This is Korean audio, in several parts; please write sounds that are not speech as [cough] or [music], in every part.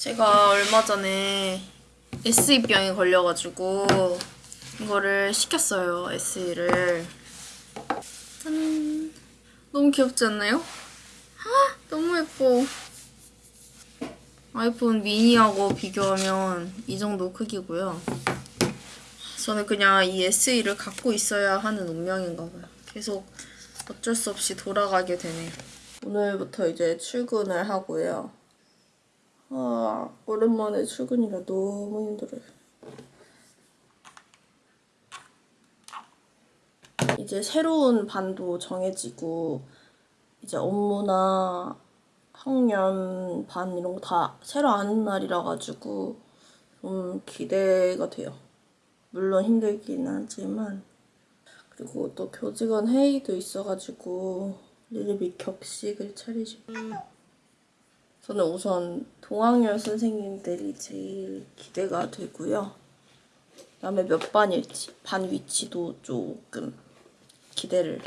제가 얼마 전에 SE병에 걸려가지고 이거를 시켰어요. SE를. 짠. 너무 귀엽지 않나요? 아, 너무 예뻐. 아이폰 미니하고 비교하면 이 정도 크기고요. 저는 그냥 이 SE를 갖고 있어야 하는 운명인가 봐요. 계속 어쩔 수 없이 돌아가게 되네요. 오늘부터 이제 출근을 하고요. 아, 오랜만에 출근이라 너무 힘들어요. 이제 새로운 반도 정해지고 이제 업무나 학년 반 이런 거 다 새로 아는 날이라 가지고 좀 기대가 돼요. 물론 힘들긴 하지만 그리고 또 교직원 회의도 있어가지고 리리비 격식을 차리시고 저는 우선 동학년 선생님들이 제일 기대가 되고요. 그다음에 몇 반일지 반 위치도 조금 기대를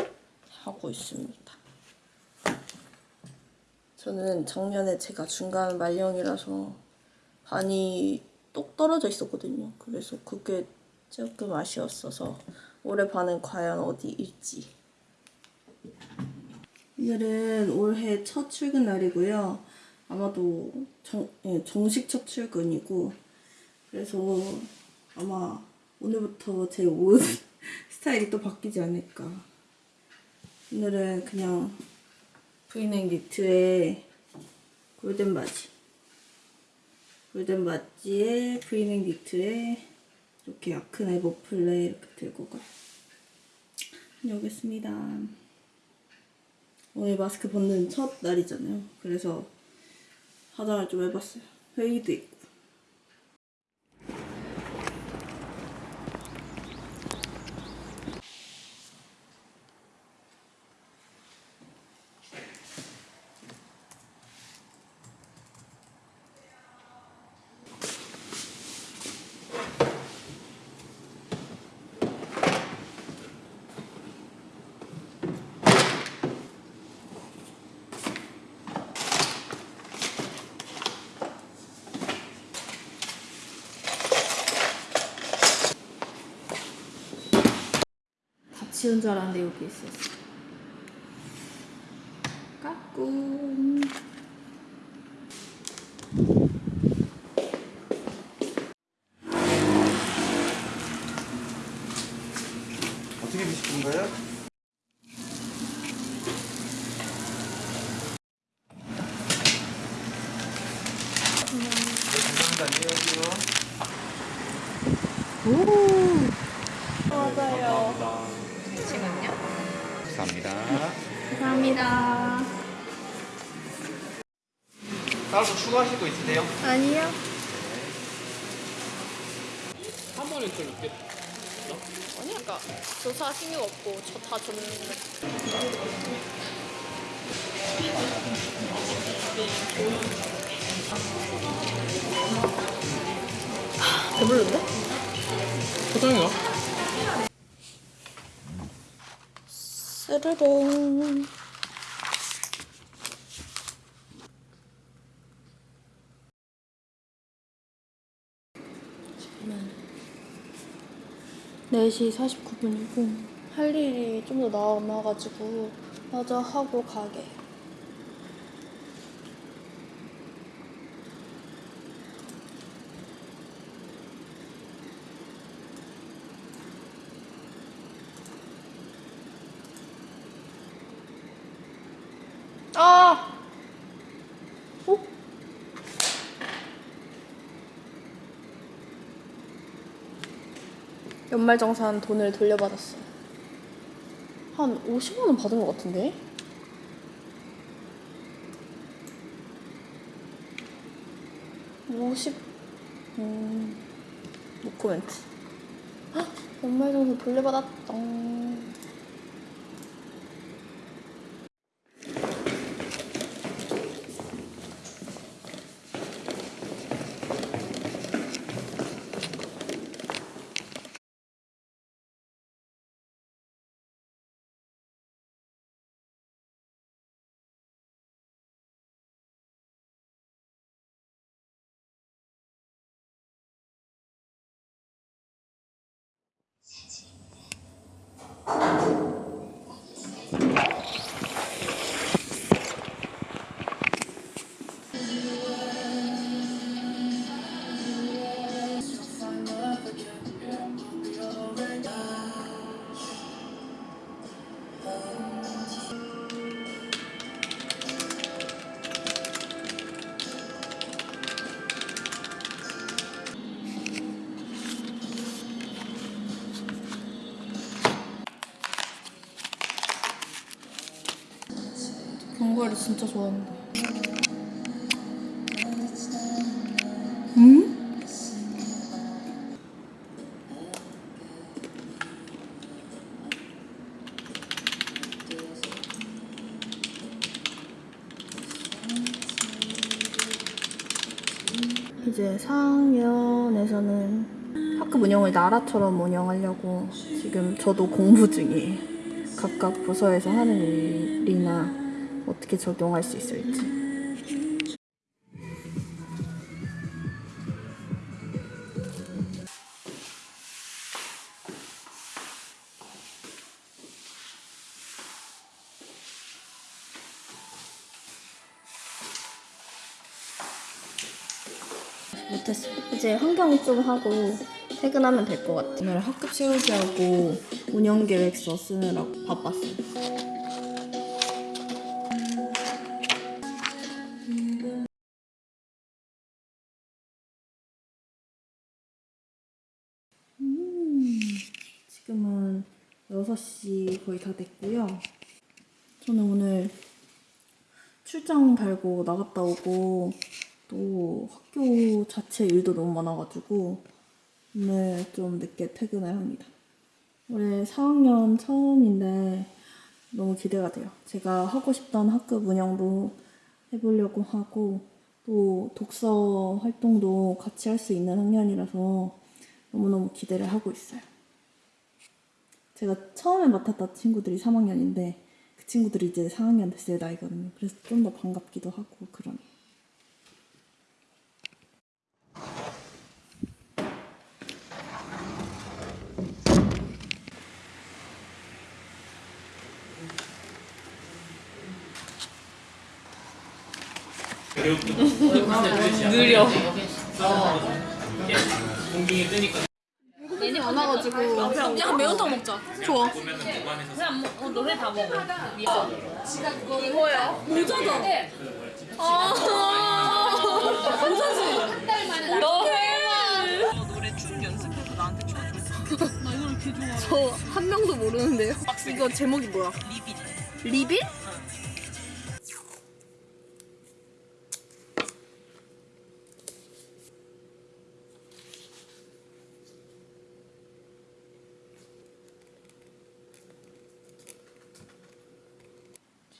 하고 있습니다. 저는 작년에 제가 중간 말령이라서 반이 똑 떨어져 있었거든요. 그래서 그게 조금 아쉬웠어서 올해 반은 과연 어디일지. 오늘은 올해 첫 출근 날이고요. 아마도 정, 예, 정식 첫 출근이고 그래서 아마 오늘부터 제 옷 [laughs] 스타일이 또 바뀌지 않을까. 오늘은 그냥 브이넥 니트에 골든 바지. 골든 바지에 브이넥 니트에 이렇게 야크네 머플레 이렇게 들고 가. 다녀오겠습니다. 오늘 마스크 벗는 첫 날이잖아요. 그래서 화장을 좀 해봤어요. 회의도 있고. 다 치운 줄 알았는데 여기 있었어. 까꿍. 어떻게 거예요? 네, 감사합니다. 안녕히 가세요. 맞아요. 잠시만요. 감사합니다. 감사합니다. 따로 더 추가하실 거 있으세요? 아니요. 한 번에 좀 있겠 아니, 그러니까 조사 신경 없고 저 다 줬는데. 배불른데? 포장이야? 지금은 4시 49분이고 할 일이 좀 더 남아가지고 마저 하고 가게. 아! 어? 연말정산 돈을 돌려받았어요. 한 50만원 받은 것 같은데? 오십 음, 노코멘트. 헉, 연말정산 돌려받았다. 진짜 좋아하는데. 음? 이제 4학년에서는 학급 운영을 나라처럼 운영하려고 지금 저도 공부 중이에요. 각각 부서에서 하는 일이나 어떻게 적용할 수 있을지. 못했어. 이제 환경 좀 하고 퇴근하면 될 것 같아. 오늘 학급 채우기하고 운영 계획서 쓰느라고 바빴어 6시 거의 다 됐고요. 저는 오늘 출장 달고 나갔다 오고 또 학교 자체 일도 너무 많아가지고 오늘 좀 늦게 퇴근을 합니다. 올해 4학년 처음인데 너무 기대가 돼요. 제가 하고 싶던 학급 운영도 해보려고 하고 또 독서 활동도 같이 할 수 있는 학년이라서 너무너무 기대를 하고 있어요. 제가 처음에 맡았던 친구들이 3학년인데 그 친구들이 이제 4학년 됐을 나이거든요. 그래서 좀 더 반갑기도 하고 그러네요. 느려. 공중에 뜨니까. 많아가지고 그냥 매운탕 먹자. 좋아. 그냥 뭐, 어, 너네 다 먹어. 이거요? 모자다. 아, 모자지. 너 해. 노래 춤 연습해서 나한테 춰줘. 나 이걸 개 좋아. 저 한 명도 모르는데요. 이거 제목이 뭐야? 리빌. 리빌?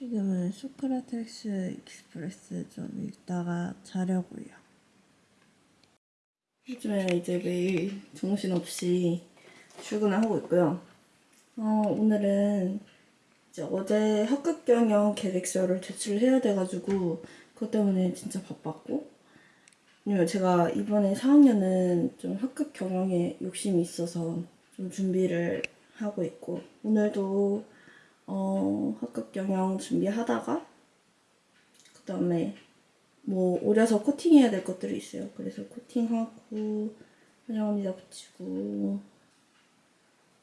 지금은 소크라테스 익스프레스 좀 읽다가 자려고요. 요즘에 이제 매일 정신없이 출근을 하고 있고요. 어, 오늘은 이제 어제 학급 경영 계획서를 제출해야 돼가지고 그것 때문에 진짜 바빴고 왜냐면 제가 이번에 4학년은 좀 학급 경영에 욕심이 있어서 좀 준비를 하고 있고 오늘도 어, 학급 경영 준비하다가 그 다음에 뭐 오려서 코팅해야 될 것들이 있어요. 그래서 코팅하고 현영언니다 붙이고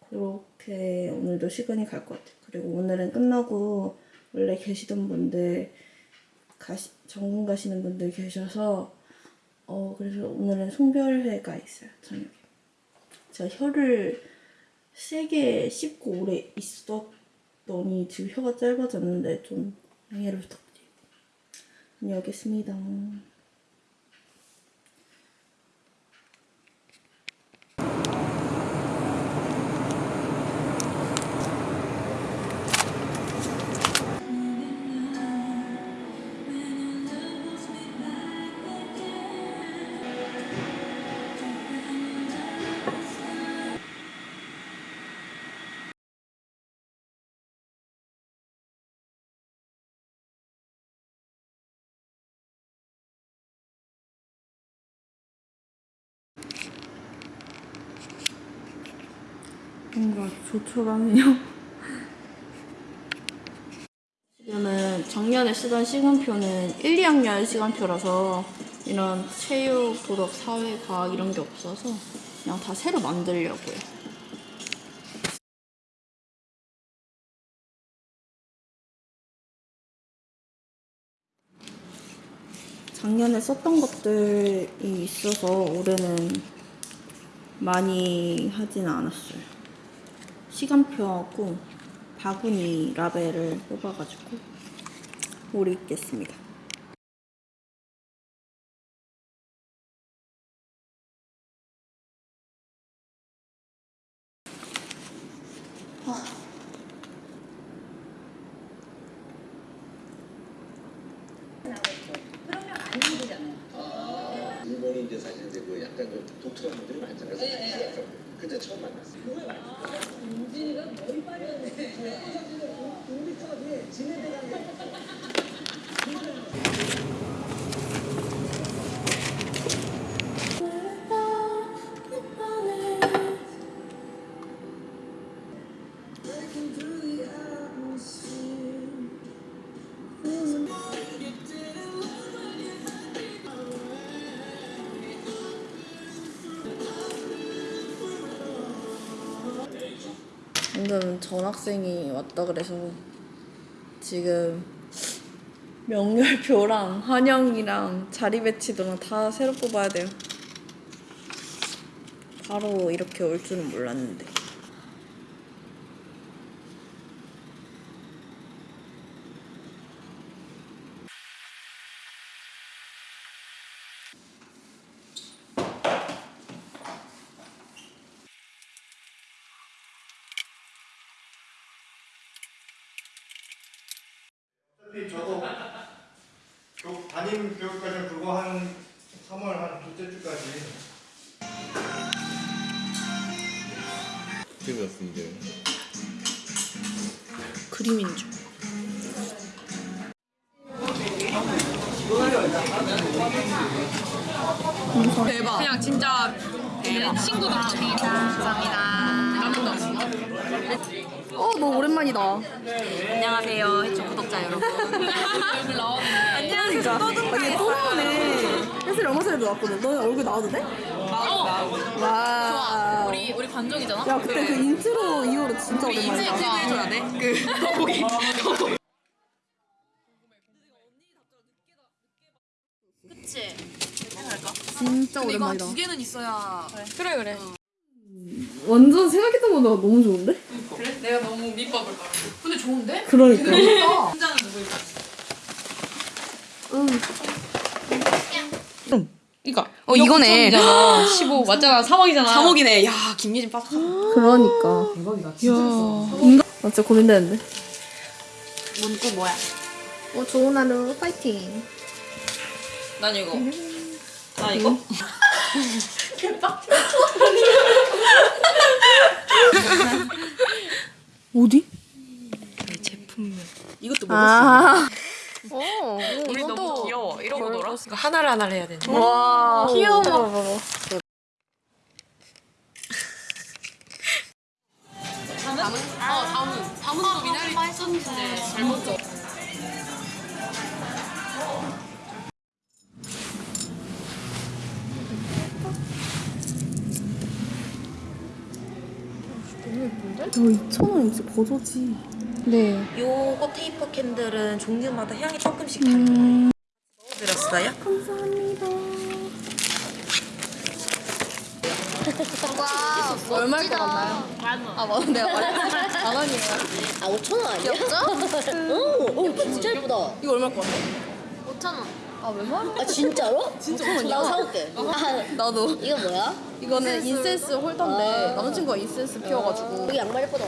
그렇게 오늘도 시간이 갈 것 같아요. 그리고 오늘은 끝나고 원래 계시던 분들 가시, 전공 가시는 분들 계셔서 어 그래서 오늘은 송별회가 있어요 저녁에. 제가 혀를 세게 씹고 오래 있었 더니 지금 혀가 짧아졌는데 좀 양해를 부탁드립니다. 다녀오겠습니다. 뭔가 조촐하네요. 지금은 [laughs] 작년에 쓰던 시간표는 1, 2학년 시간표라서 이런 체육, 도덕, 사회, 과학 이런 게 없어서 그냥 다 새로 만들려고요. 작년에 썼던 것들이 있어서 올해는 많이 하진 않았어요. 시간표하고 바구니 라벨을 뽑아가지고 오래 있겠습니다. 방금 전학생이 왔다 그래서 지금 명렬표랑 환영이랑 자리 배치도랑 다 새로 뽑아야 돼요. 바로 이렇게 올 줄은 몰랐는데. 대박. 그냥 진짜 내 친구들처럼. 감사합니다. 라면도 없어. 어, 너무 오랜만이다. 안녕하세요. 해초 구독자 여러분. 얼굴. [laughs] 안녕하세요. 떠든가. 또 나오네. 혜슬이 얼마 전에도 나왔거든. 너 얼굴 나와도 돼? 나도 나도. 와. 우리 우리 관종이잖아. 야, 그때 그 인트로 이후로 진짜 인생 오랜만이다. 해줘야 돼. 그 [laughs] 거북이. 그치. 괜찮을까? 진짜 근데 이거 오랜만이다. 두 개는 있어야. 그래 그래. 완전 생각했던 것보다 너무 좋은데? 그래? 내가 너무 밑밥을 깔아. 근데 좋은데? 그러니까. 혼자는 누구 있어? 이거. 어 이거네. 15 맞잖아. 3억이잖아. 3억이네. 야 김예진 빠삭. 그러니까. 대박이다. 진짜. 나 진짜 고민되는데. 문구 뭐야? 어, 좋은 하루 파이팅. 난 이거. 나 이거? [laughs] 어디? 이것도 아. 우리 너무 귀여워. 이러고 놀아? 이거 하나를 하나를 해야 되는. 와. 귀여워. 2,000원 진짜 버저지. 네. 요거 taper candle은 종류마다 향이 조금씩 다른 거예요. 넣어드렸어요? 감사합니다. [laughs] 얼마일 것 같나요? 만 원. 아, 만 원. 내가 만, 만 원이에요. 아 5천 원 아니야? 진짜? [laughs] 오, 오 진짜 예쁘다. 이거 얼마일 것 같아? 5천 원. 아, 왜 말해? 아 진짜로? 진짜 나 사올게. 아, 나도. 이거 뭐야? 이거는 인센스 홀더인데 아. 남자친구가 인센스 피워가지고 여기 양말 예쁘다.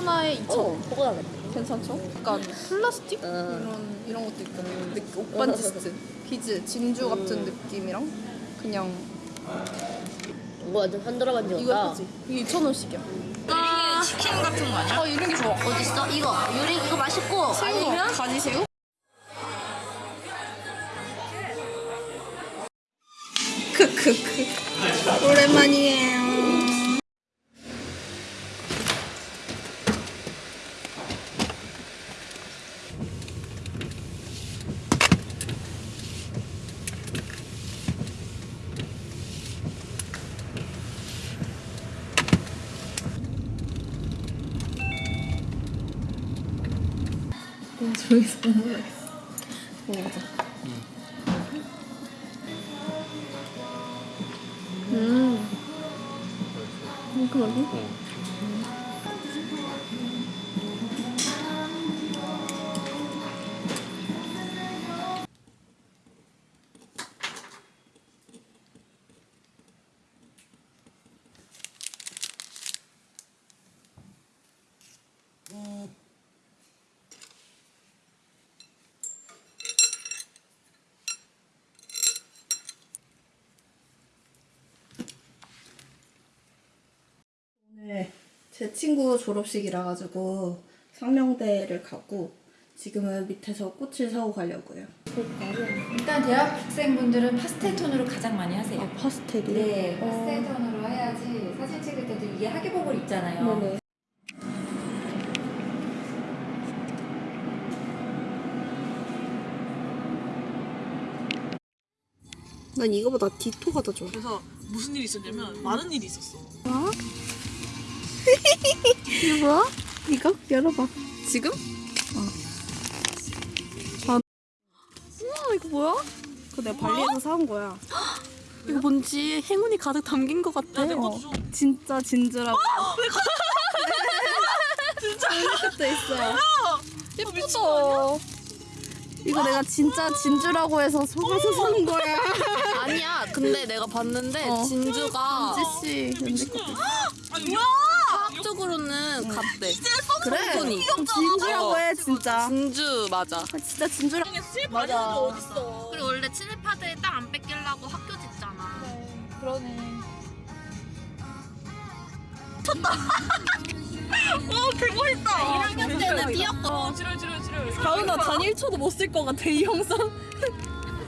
하나에 2,000원. 어, 보고 나겠다. 괜찮죠? 약간 플라스틱? 음. 이런 이런 것도 있고 느- 옷반지스트 비즈 진주 같은 느낌이랑 그냥 이거 완전 흔들어 만지고. 이거 예쁘지? 이게 2,000원씩이야 이게 치킨 같은 거 아니야? 어 이런 게 좋아 어디 있어? 이거 유리 이거 맛있고 아니면 가지새우? 저기서 먹어야겠어. 먹어보자 음. 상큼하게? 제 친구 졸업식이라 가지고 상명대를 가고 지금은 밑에서 꽃을 사고 가려고요. 일단 대학생분들은 파스텔 톤으로 가장 많이 하세요. 파스텔이? 네, 파스텔 톤으로 해야지 사진 찍을 때도 이게 하계복을 입잖아요. 네네. 난 이거보다 디토가 더 좋아. 그래서 무슨 일이 있었냐면 많은 일이 있었어. 이거 뭐야? 이거? 열어봐. 지금? 어. 아. 우와, 이거 뭐야? 그거 내가 발리에서 사온 거야. [gasps] 이거 뭔지 행운이 가득 담긴 것 같아. 좀. 진짜 진주라고. [gasps] [laughs] 진짜 이것도 있어. 예쁘다. 이거 내가 진짜 진주라고 해서 속아서 산 거야. 아니야. 근데 내가 봤는데 어. 진주가 은지 씨, 은지 것도 있어. 과학적으로는 같대. 그래. 성분이. 진주라고 해 진짜. 진주 맞아. 아, 진짜 진주라. 맞아. 어딨어. 그리고 원래 친일파들 땅안 뺏기려고 학교 짓잖아. [laughs] 어, 개멋있다. 1학년 때는 뛰었거든. 어, 지랄, 지랄, 지랄. 다은아 단 1초도 못 쓸 것 같아 이 영상.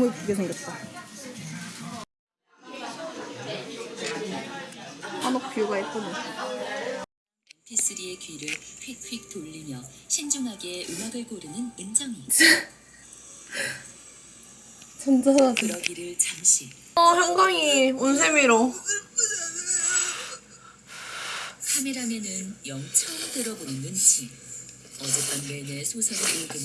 너무 예쁘게 생겼다. 한옥 뷰가 예쁘네. MP3의 귀를 휙휙 돌리며 신중하게 음악을 고르는 은정이 [laughs] 전자사진. 그러기를 잠시 어, 형광이 온세미로. 카메라맨은 영 처음 들어보는 눈치 어젯밤 내내 소설을 읽으며